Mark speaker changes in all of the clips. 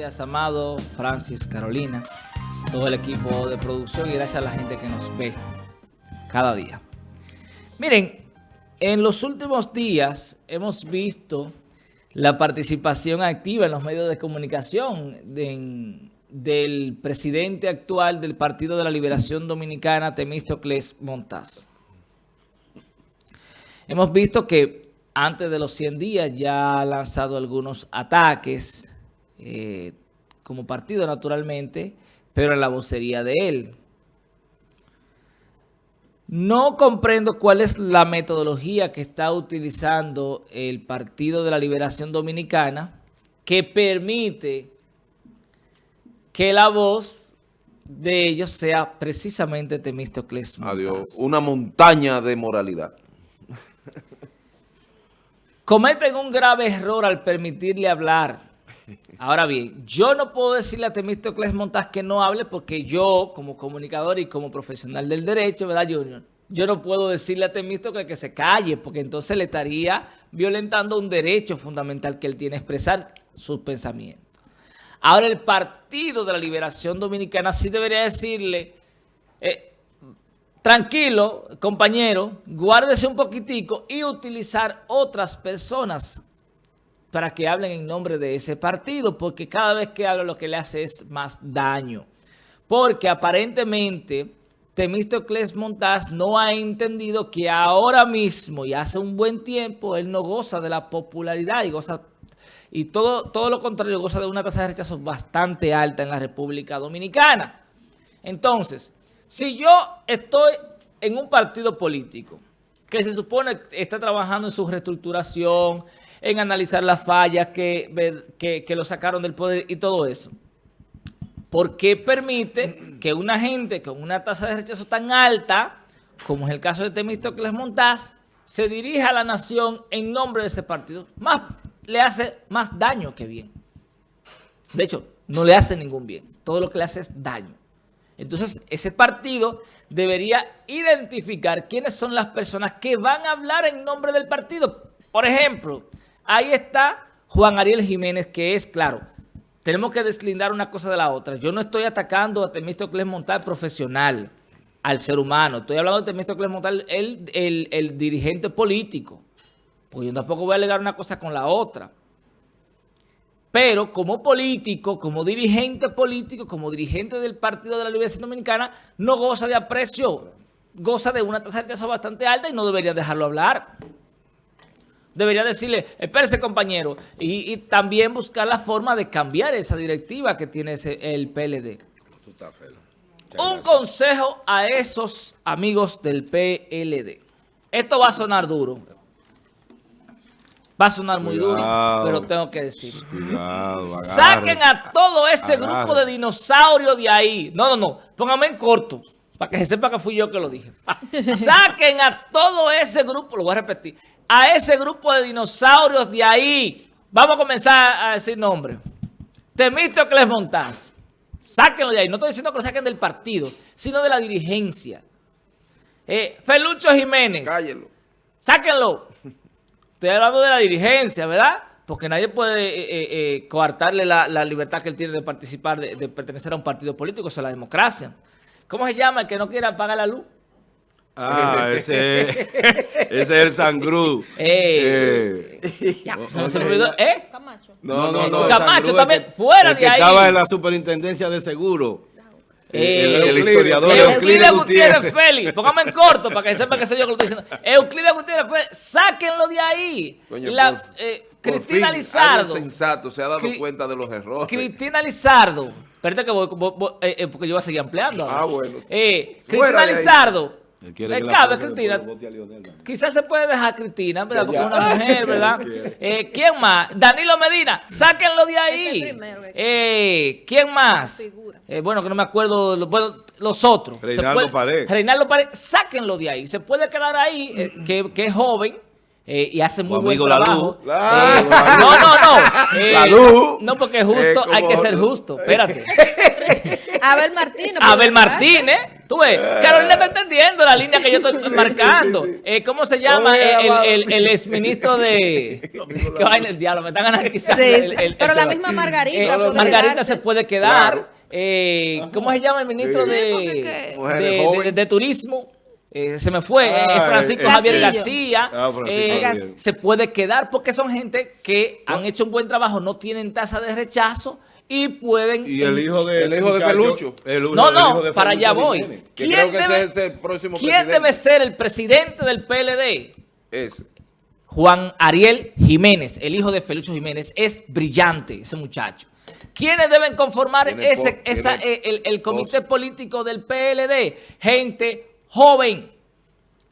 Speaker 1: Gracias, Amado, Francis, Carolina, todo el equipo de producción y gracias a la gente que nos ve cada día. Miren, en los últimos días hemos visto la participación activa en los medios de comunicación del presidente actual del Partido de la Liberación Dominicana, Temístocles Montaz. Hemos visto que antes de los 100 días ya ha lanzado algunos ataques eh, como partido naturalmente, pero en la vocería de él. No comprendo cuál es la metodología que está utilizando el Partido de la Liberación Dominicana que permite que la voz de ellos sea precisamente Temístocles
Speaker 2: Adiós. Una montaña de moralidad.
Speaker 1: Cometen un grave error al permitirle hablar Ahora bien, yo no puedo decirle a Temístocles Montaz que no hable porque yo, como comunicador y como profesional del derecho, ¿verdad, Junior? Yo no puedo decirle a Temístocles que se calle porque entonces le estaría violentando un derecho fundamental que él tiene a expresar sus pensamientos. Ahora, el Partido de la Liberación Dominicana sí debería decirle, eh, tranquilo, compañero, guárdese un poquitico y utilizar otras personas para que hablen en nombre de ese partido, porque cada vez que habla lo que le hace es más daño. Porque aparentemente Temístocles Montaz no ha entendido que ahora mismo y hace un buen tiempo él no goza de la popularidad y goza y todo, todo lo contrario, goza de una tasa de rechazo bastante alta en la República Dominicana. Entonces, si yo estoy en un partido político que se supone está trabajando en su reestructuración, en analizar las fallas que, que, lo sacaron del poder y todo eso. ¿Por qué permite que una gente con una tasa de rechazo tan alta, como es el caso de Temístocles Montaz, se dirija a la nación en nombre de ese partido? Más le hace más daño que bien. De hecho, no le hace ningún bien. Todo lo que le hace es daño. Entonces, ese partido debería identificar quiénes son las personas que van a hablar en nombre del partido. Por ejemplo, Ahí está Juan Ariel Jiménez, que es, claro, tenemos que deslindar una cosa de la otra. Yo no estoy atacando a Temístocles Montal profesional, al ser humano. Estoy hablando de Temístocles Montal, el, el, dirigente político. Pues yo tampoco voy a alegar una cosa con la otra. Pero como político, como dirigente político, como dirigente del Partido de la Liberación Dominicana, no goza de aprecio, goza de una tasa de rechazo bastante alta y no debería dejarlo hablar. Debería decirle, espérese compañero, y, también buscar la forma de cambiar esa directiva que tiene ese, el PLD. Un consejo a esos amigos del PLD. Esto va a sonar duro. Va a sonar muy duro, pero tengo que decir. Saquen a todo ese grupo de dinosaurios de ahí. No, no, no. Pónganme en corto, para que se sepa que fui yo que lo dije. Saquen a todo ese grupo, lo voy a repetir a ese grupo de dinosaurios de ahí. Vamos a comenzar a decir nombres. Temístocles Montaz. Sáquenlo de ahí. No estoy diciendo que lo saquen del partido, sino de la dirigencia. Eh, Felucho Jiménez. Cállelo. Sáquenlo. Estoy hablando de la dirigencia, ¿verdad? Porque nadie puede eh, eh, eh, coartarle la, libertad que él tiene de participar, de, de pertenecer a un partido político, eso es la democracia. ¿Cómo se llama el que no quiera pagar la luz?
Speaker 2: Ah, ese, ese es el Sangrú.
Speaker 1: Eh. Ya, no se me olvidó. ¿Eh?
Speaker 3: Camacho.
Speaker 2: No, no, no.
Speaker 1: Camacho también, fuera de ahí.
Speaker 2: estaba en la superintendencia de seguro.
Speaker 1: Eh, el, el, historiador Euclides Gutiérrez Félix, póngame en corto para que sepa que soy yo que lo estoy diciendo. Euclides Gutiérrez Félix, sáquenlo de ahí.
Speaker 2: Coño, la, por, eh,
Speaker 1: Cristina fin, Lizardo.
Speaker 2: sensato se ha dado Cri cuenta de los errores.
Speaker 1: Cristina Lizardo. Espérate que voy, voy, voy eh, porque yo voy a seguir ampliando.
Speaker 2: Ah, bueno.
Speaker 1: Eh, Cristina Lizardo. Le cabe Cristina. Quizás se puede dejar a Cristina, ¿verdad? Porque es una mujer, ¿verdad? eh, ¿Quién más? Danilo Medina, sáquenlo de ahí. Eh, ¿Quién más? Eh, bueno, que no me acuerdo, bueno, los otros.
Speaker 2: Reinaldo Pared.
Speaker 1: Reinaldo Pared, sáquenlo de ahí. Se puede quedar ahí, eh, que, que, es joven. Eh, y hace muy buen trabajo.
Speaker 2: La
Speaker 1: luz. Eh, no, no, no. la luz. No, porque justo hay que ser justo. Espérate.
Speaker 3: Abel Martínez.
Speaker 1: Abel Martínez. Tú ves, Carolina está entendiendo la línea que yo estoy marcando. Eh, ¿Cómo se llama el, el, el, exministro de... ¿Qué va en el diablo? Me están analizando.
Speaker 3: Sí, pero la misma Margarita.
Speaker 1: Eh, Margarita se puede quedar. Eh, ¿Cómo se llama el ministro de, de, de, Turismo? Eh, se me fue, ah, Francisco Javier García, ah, se puede quedar porque son gente que han hecho un buen trabajo, no tienen tasa de rechazo y pueden...
Speaker 2: Y el hijo de, el hijo de Felucho.
Speaker 1: no, no, para allá voy. ¿Quién, debe, ¿quién debe ser el presidente del PLD?
Speaker 2: Es.
Speaker 1: Juan Ariel Jiménez, el hijo de Felucho Jiménez. Es brillante ese muchacho. ¿Quiénes deben conformar ese, esa, el, el comité político del PLD? Gente joven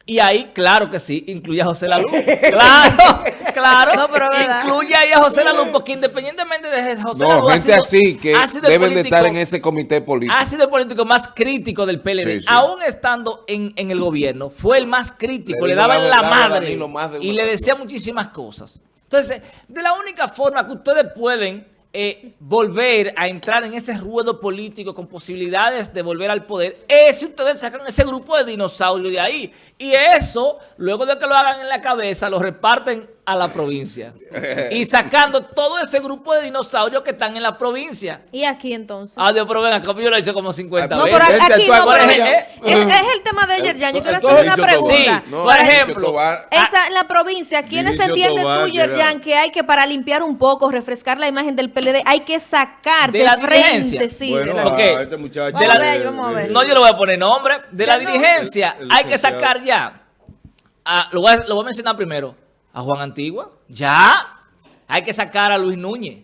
Speaker 1: y ahí, claro que sí, incluye a José Lalú. Claro, claro. No, pero incluye ahí a José Lalú, porque independientemente de José no,
Speaker 2: gente así que deben de estar en ese comité político.
Speaker 1: Ha sido el político más crítico del PLD. Aún estando en, en, el gobierno, fue el más crítico. Le, daba daban la, madre y le decía muchísimas cosas. Entonces, de la única forma que ustedes pueden eh, volver a entrar en ese ruedo político con posibilidades de volver al poder es si ustedes sacan ese grupo de dinosaurios de ahí. Y eso, luego de que lo hagan en la cabeza, lo reparten a la provincia. y sacando todo ese grupo de dinosaurios que están en la provincia.
Speaker 3: ¿Y aquí entonces?
Speaker 1: Ah, Dios, pero ven acá, yo lo he hecho como 50
Speaker 3: no,
Speaker 1: veces.
Speaker 3: Pero aquí no, pero es, el tema de ayer, ya. Yo quiero hacer una pregunta.
Speaker 1: por ejemplo.
Speaker 3: Esa, en la provincia, ¿quiénes entienden tú, Yerjan, que hay que para limpiar un poco, refrescar la imagen del PLD, hay que sacar de, la frente, sí.
Speaker 2: Bueno, de la, este muchacho,
Speaker 1: de la, vamos a ver. No, yo le voy a poner nombre. De la dirigencia, hay que sacar ya. Ah, lo, voy a, lo voy a mencionar primero a Juan Antigua. Ya. Hay que sacar a Luis Núñez.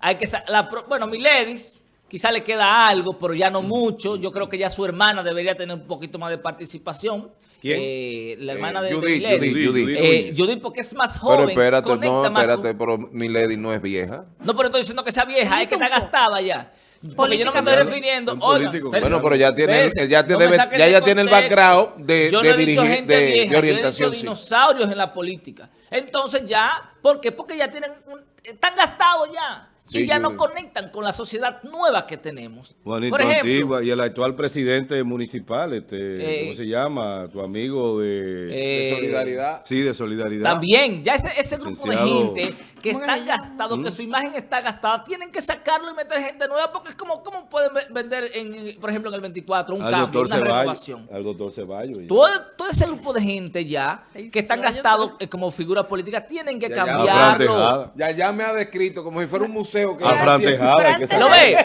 Speaker 1: Hay que la, bueno, Miledis, quizá le queda algo, pero ya no mucho. Yo creo que ya su hermana debería tener un poquito más de participación.
Speaker 2: ¿Quién?
Speaker 1: Eh, la hermana de,
Speaker 2: Judith,
Speaker 1: de
Speaker 2: Judith, Judith,
Speaker 1: eh, Judith, porque es más joven.
Speaker 2: Pero espérate, no, espérate, pero Milady no es vieja.
Speaker 1: No, pero estoy diciendo que sea vieja, es que está gastada ya. Porque yo no me estoy refiriendo.
Speaker 2: Oiga, bueno, pero ya tiene, ya, debe, ya, ya tiene el background de,
Speaker 1: yo
Speaker 2: no
Speaker 1: de, dirigir,
Speaker 2: gente
Speaker 1: de, vieja,
Speaker 2: de, orientación.
Speaker 1: Yo he dicho dinosaurios en la política. Entonces ya, ¿por qué? Porque ya tienen, un, están gastados ya y ya no conectan con la sociedad nueva que tenemos.
Speaker 2: Juanito Por ejemplo, Antigua y el actual presidente municipal, este, ¿cómo eh, se llama? Tu amigo de,
Speaker 1: eh,
Speaker 2: Solidaridad. Sí, de Solidaridad.
Speaker 1: También, ya ese, ese grupo de gente que está gastado, que ¿Mm? su imagen está gastada, tienen que sacarlo y meter gente nueva porque es como, ¿cómo pueden vender, en, por ejemplo, en el 24 un cambio, una renovación?
Speaker 2: Al doctor Ceballos.
Speaker 1: Todo, todo, ese grupo de gente ya, que están gastados eh, como figura política, tienen que cambiarlo.
Speaker 2: Ya, ya me ha descrito como si fuera un museo
Speaker 1: museo que a Fran Tejada. Que ¿Lo ve?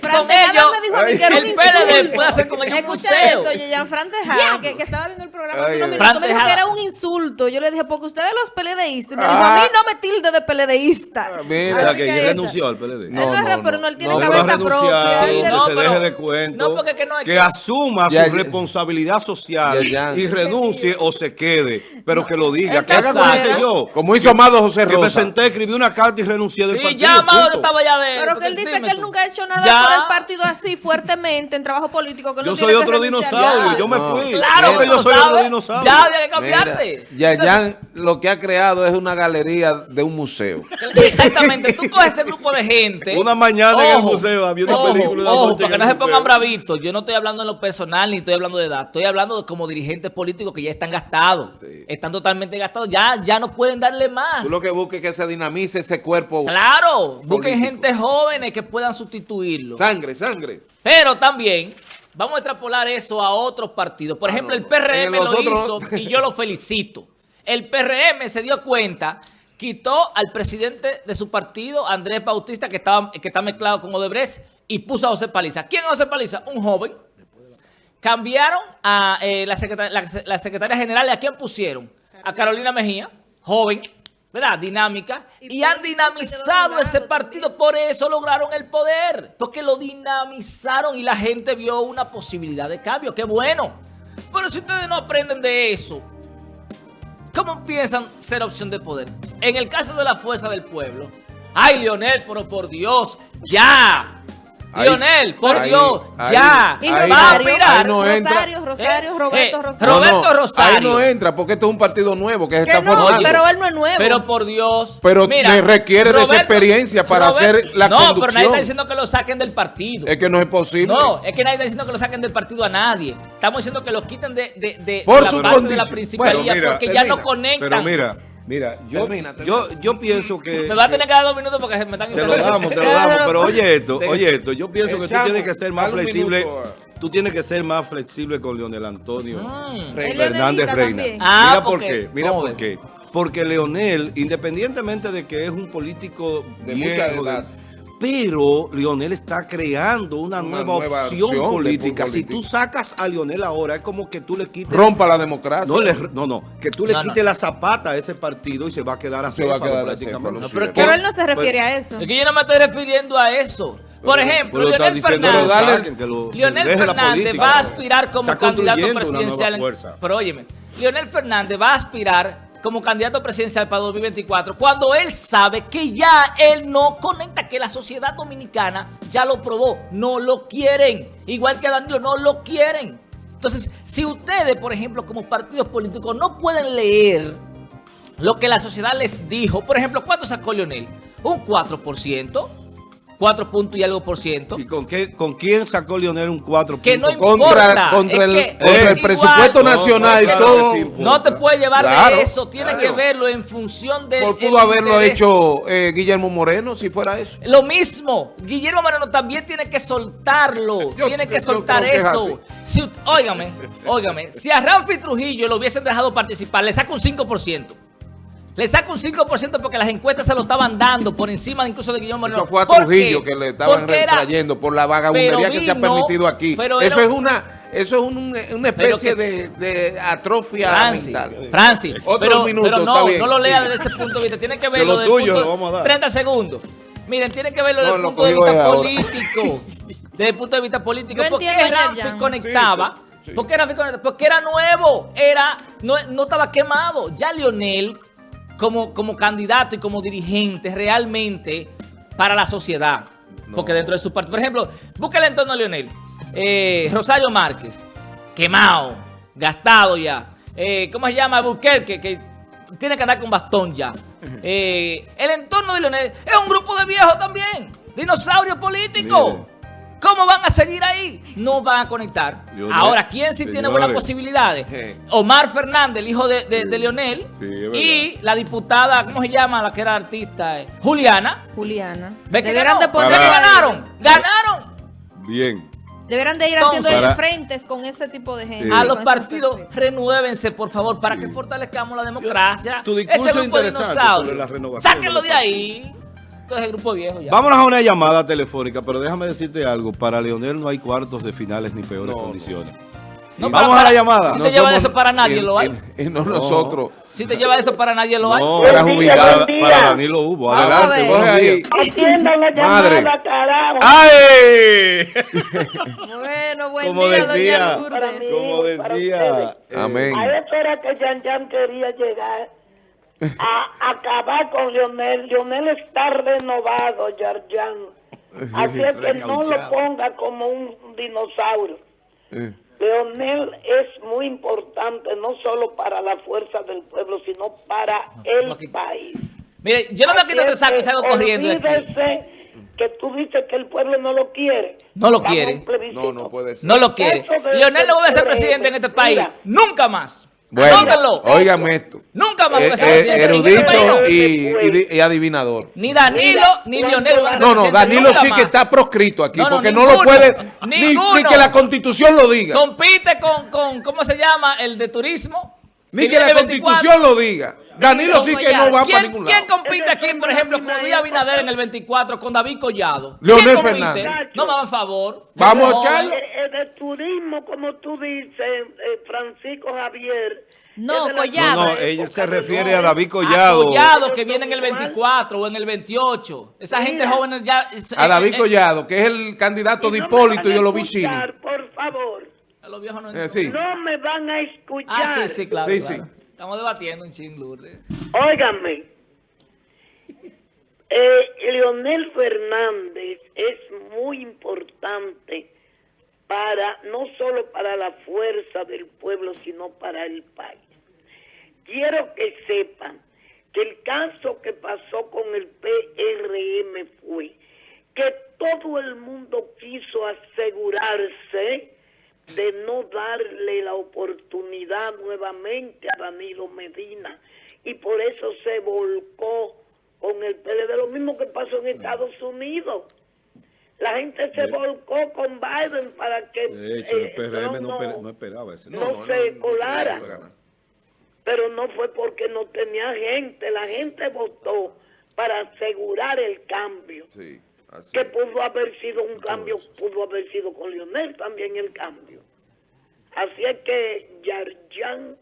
Speaker 1: Con ellos,
Speaker 3: me dijo a mí que era
Speaker 1: el PLD puede hacer como un museo.
Speaker 3: Esto, ya Fran Tejada, que, que, estaba viendo el programa hace unos minutos, me dijo que era un insulto. Yo le dije, porque ustedes los PLDistas, me dijo, a mí no me tilde de PLDista.
Speaker 2: Ah, mira, que él renunció al PLD.
Speaker 3: No, no, pero no, él tiene cabeza propia.
Speaker 2: Que se deje de cuento. Que asuma su responsabilidad social y renuncie o se quede, pero que lo diga. Que haga como hice yo. Como hizo Amado José Rosa. Que me senté, escribí una carta y renuncié del partido
Speaker 1: estaba ya de...
Speaker 3: Pero que él dice que él nunca ha hecho nada por el partido así fuertemente en trabajo político. Que
Speaker 2: yo soy otro dinosaurio, yo me fui.
Speaker 1: Claro que yo soy otro dinosaurio. Ya había que cambiarte.
Speaker 2: ya, ya lo que ha creado es una galería de un museo.
Speaker 1: Exactamente, tú coges ese grupo de gente.
Speaker 2: Una mañana en el museo había una película.
Speaker 1: Ojo, para que no se pongan bravitos. Yo no estoy hablando en lo personal ni estoy hablando de edad. Estoy hablando de como dirigentes políticos que ya están gastados. Están totalmente gastados. Ya, ya no pueden darle más.
Speaker 2: Tú lo que busques es que se dinamice ese cuerpo.
Speaker 1: Claro, busquen gente jóvenes que puedan sustituirlo.
Speaker 2: Sangre, sangre.
Speaker 1: Pero también vamos a extrapolar eso a otros partidos. Por ah, ejemplo, el PRM lo hizo y yo lo felicito. El PRM se dio cuenta, quitó al presidente de su partido, Andrés Bautista, que, estaba, que está mezclado con Odebrecht, y puso a José Paliza. ¿Quién es José Paliza? Un joven. Cambiaron a eh, la, secretaria, la secretaria general. ¿A quién pusieron? A Carolina Mejía, joven. ¿Verdad? Dinámica. Y, han dinamizado ese partido, por eso lograron el poder. Porque lo dinamizaron y la gente vio una posibilidad de cambio. ¡Qué bueno! Pero si ustedes no aprenden de eso, ¿cómo piensan ser opción de poder? En el caso de la fuerza del pueblo. ¡Ay, Leonel, pero por Dios! ¡Ya! Lionel, por Dios, ya.
Speaker 3: Y Rosario, Rosario, Rosario, Roberto eh, Rosario.
Speaker 1: Roberto Rosario.
Speaker 2: Ahí no entra porque esto es un partido nuevo que, se está formando.
Speaker 3: Pero él no es nuevo.
Speaker 1: Pero por Dios.
Speaker 2: Pero me requiere de esa experiencia para hacer la conducción. No, pero
Speaker 1: nadie está diciendo que lo saquen del partido.
Speaker 2: Es que no es posible.
Speaker 1: No, es que nadie está diciendo que lo saquen del partido a nadie. Estamos diciendo que lo quiten de, de, de, la parte de la principalía porque ya no conectan.
Speaker 2: Pero mira. Mira, yo, yo, yo pienso que...
Speaker 1: Me va a tener que dar dos minutos porque me están
Speaker 2: Te lo damos, te lo damos, pero oye esto, oye esto, yo pienso que tú tienes que ser más flexible, tú tienes que ser más flexible con Leonel Antonio mm. Fernández Reina.
Speaker 1: Ah,
Speaker 2: mira por qué, mira por qué. Porque Leonel, independientemente de que es un político de mucha edad, pero Lionel está creando una, nueva, opción, política. Si tú sacas a Lionel ahora, es como que tú le quites...
Speaker 4: Rompa la democracia.
Speaker 2: No, no, que tú le quites la zapata a ese partido y se va a quedar así.
Speaker 3: pero, él no se refiere a eso.
Speaker 1: Es que yo no me estoy refiriendo a eso. Por ejemplo, Lionel Fernández, Lionel Fernández va a aspirar como candidato presidencial. Pero óyeme, Lionel Fernández va a aspirar como candidato presidencial para 2024 cuando él sabe que ya él no conecta, que la sociedad dominicana ya lo probó, no lo quieren, igual que Danilo, no lo quieren. Entonces, si ustedes, por ejemplo, como partidos políticos no pueden leer lo que la sociedad les dijo, por ejemplo, ¿cuánto sacó Leonel? Un 4%. 4 puntos y algo por ciento.
Speaker 2: ¿Y con, qué, con quién sacó Lionel un 4
Speaker 1: Que no
Speaker 2: importa. Contra, el, presupuesto nacional y todo.
Speaker 1: No te puede llevar de eso. Tiene que verlo en función de.
Speaker 2: ¿Por pudo haberlo hecho eh, Guillermo Moreno si fuera eso?
Speaker 1: Lo mismo. Guillermo Moreno también tiene que soltarlo. tiene que soltar eso. si, óigame, óigame. Si a Rafi Trujillo lo hubiesen dejado participar, le saca un 5%. Le saca un 5% porque las encuestas se lo estaban dando por encima incluso de Guillermo Moreno.
Speaker 2: Eso fue a Trujillo que le estaban retrayendo por la vagabundería que se ha permitido aquí. eso es una eso es una especie de, atrofia mental.
Speaker 1: Francis, pero, pero no, no lo lea desde ese punto de vista. Tiene que verlo desde el punto de 30 segundos. Miren, tiene que verlo desde el punto de vista político. desde el punto de vista político. ¿Por qué Ramfi conectaba? ¿Por qué Ramfi conectaba? Porque era nuevo. Era, no, no estaba quemado. Ya Lionel como, como candidato y como dirigente realmente para la sociedad. Porque dentro de su partido, por ejemplo, búsquele en torno a Leonel. Eh, Rosario Márquez, quemado, gastado ya. Eh, ¿Cómo se llama? Buquerque, que tiene que andar con bastón ya. Eh, el entorno de Leonel es un grupo de viejos también, dinosaurio político. ¿Cómo van a seguir ahí? No van a conectar. Ahora, ¿quién sí tiene buenas posibilidades? Omar Fernández, el hijo de, de, Leonel, y la diputada, ¿cómo se llama? La que era artista, eh, Juliana.
Speaker 3: Juliana.
Speaker 1: ¿Ve que de poner ganaron? ¡Ganaron!
Speaker 2: Bien.
Speaker 3: Deberán de ir haciendo frentes con ese tipo de gente.
Speaker 1: A los partidos, renuévense, por favor, para que fortalezcamos la democracia.
Speaker 2: Tu discurso ese grupo de dinosaurios.
Speaker 1: Sáquenlo de ahí grupo viejo
Speaker 2: Vámonos a una llamada telefónica, pero déjame decirte algo. Para Leonel no hay cuartos de finales ni peores condiciones. Vamos a la llamada.
Speaker 1: Si te lleva eso para nadie lo hay.
Speaker 2: Y, no, nosotros.
Speaker 1: Si te lleva eso para nadie lo hay.
Speaker 2: No, para jubilada, para Danilo hubo. Adelante, coge ahí.
Speaker 3: Atiendan la llamada, Madre. carajo.
Speaker 2: ¡Ay!
Speaker 3: bueno, buen
Speaker 2: como
Speaker 3: día,
Speaker 2: decía, Como decía.
Speaker 5: Eh, Amén. A eso era que Jan Jan quería llegar a acabar con Lionel. Lionel está renovado, Yarjan. Así es que no lo ponga como un dinosaurio. Leonel es muy importante, no solo para la fuerza del pueblo, sino para el país.
Speaker 1: Mire, yo no me quito de saco y salgo corriendo
Speaker 5: que tú dices que el pueblo no lo quiere.
Speaker 1: No lo quiere.
Speaker 2: No, no puede ser.
Speaker 1: No lo quiere. Leonel no va a ser presidente en este país. Nunca más.
Speaker 2: Bueno, óigame esto.
Speaker 1: Nunca más
Speaker 2: eh, eh, erudito y, adivinador.
Speaker 1: Ni Danilo ni Leonel
Speaker 2: No, no, Danilo sí que está proscrito aquí, porque no lo puede, ni, que la constitución lo diga.
Speaker 1: Compite con, con, ¿cómo se llama? El de turismo.
Speaker 2: Ni que, la constitución lo diga. Danilo sí que no va para ningún
Speaker 1: lado. ¿Quién compite aquí, por ejemplo, con Luis Abinader en el 24 con David Collado?
Speaker 2: Leonel Fernández.
Speaker 1: No me hagan favor.
Speaker 2: Vamos a echarlo.
Speaker 5: El, turismo, como tú dices, eh, Francisco Javier.
Speaker 3: No, Collado.
Speaker 2: No, no, él se refiere a David Collado.
Speaker 1: A Collado, que viene en el 24 o en el
Speaker 2: 28.
Speaker 1: Esa gente joven ya...
Speaker 2: A David eh, eh, Collado, que es el candidato de Hipólito y de los
Speaker 5: Por favor.
Speaker 1: Los viejos no,
Speaker 5: no me van a escuchar.
Speaker 1: Ah, sí, sí, claro.
Speaker 2: Sí, sí.
Speaker 1: Estamos debatiendo en Ching Lourdes.
Speaker 5: Óigame. Eh, Leonel Fernández es muy importante para no solo para la fuerza del pueblo, sino para el país. Quiero que sepan que el caso que pasó con el PRM fue que todo el mundo quiso asegurarse de no darle la oportunidad nuevamente a Danilo Medina y por eso se volcó con el PLD, lo mismo que pasó en Estados Unidos. La gente se volcó con Biden para que
Speaker 2: de hecho, el PRM eh, no, esperaba ese.
Speaker 5: No, se colara. Pero no fue porque no tenía gente. La gente votó para asegurar el cambio. Sí que pudo haber sido un cambio, pudo haber sido con Lionel también el cambio. Así es que Yarjan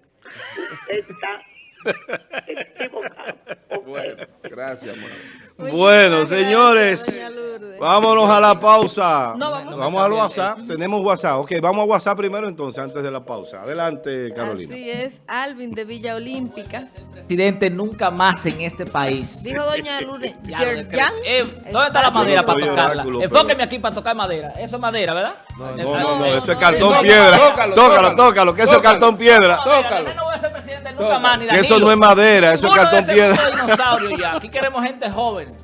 Speaker 5: está equivocado.
Speaker 2: Bueno, gracias, bueno, señores, vámonos a la pausa. vamos, al WhatsApp. Tenemos WhatsApp. Ok, vamos a WhatsApp primero entonces, antes de la pausa. Adelante, Carolina.
Speaker 3: Así es, Alvin de Villa Olímpica.
Speaker 1: Presidente nunca más en este país.
Speaker 3: Dijo doña Lourdes,
Speaker 1: eh, ¿Dónde está la madera para tocarla? Enfóqueme aquí para tocar madera. Eso es madera, ¿verdad?
Speaker 2: No, no, no, eso es cartón piedra. Tócalo, tócalo, que eso es cartón piedra.
Speaker 1: Tócalo. No voy a ser presidente nunca más, ni
Speaker 2: Eso no es madera, eso es cartón
Speaker 1: piedra. Aquí queremos gente joven.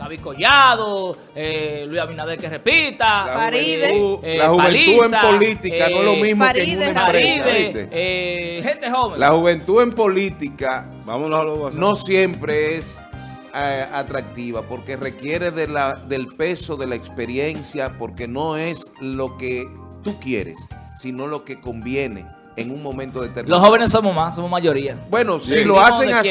Speaker 1: David Collado, eh, Luis Abinader que repita,
Speaker 2: la Faride, eh, la juventud en política no es lo mismo que en una
Speaker 1: Faride, eh, gente joven.
Speaker 2: La juventud en política Vámonos no siempre es eh, atractiva porque requiere de la, del peso de la experiencia porque no es lo que tú quieres, sino lo que conviene en un momento determinado.
Speaker 1: Los jóvenes somos más, somos mayoría.
Speaker 2: Bueno, si lo hacen así,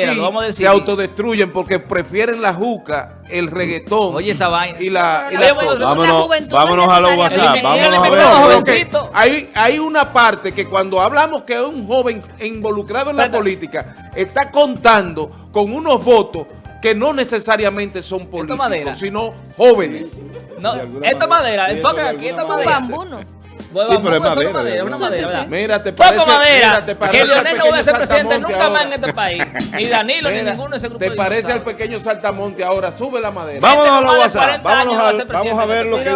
Speaker 2: se autodestruyen porque prefieren la juca, el reggaetón.
Speaker 1: Oye, esa vaina.
Speaker 2: Y la, y la vámonos, vámonos a los WhatsApp. Vámonos a ver. Hay, hay una parte que cuando hablamos que un joven involucrado en la política está contando con unos votos que no necesariamente son políticos, sino jóvenes.
Speaker 1: No, esta madera, enfoquen aquí, esta madera.
Speaker 2: Sí, pero es madera.
Speaker 1: Una madera,
Speaker 2: Mira, te parece,
Speaker 1: madera, te parece que Leonel no va a ser presidente nunca más en este país. Ni Danilo, ni ninguno de ese grupo
Speaker 2: Te parece al pequeño saltamonte ahora, sube la madera. Vámonos a la WhatsApp. Vamos a ver lo que dice.